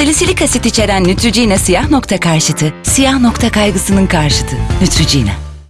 Salisilik asit içeren Neutrogena siyah nokta karşıtı, siyah nokta kaygısının karşıtı. Neutrogena.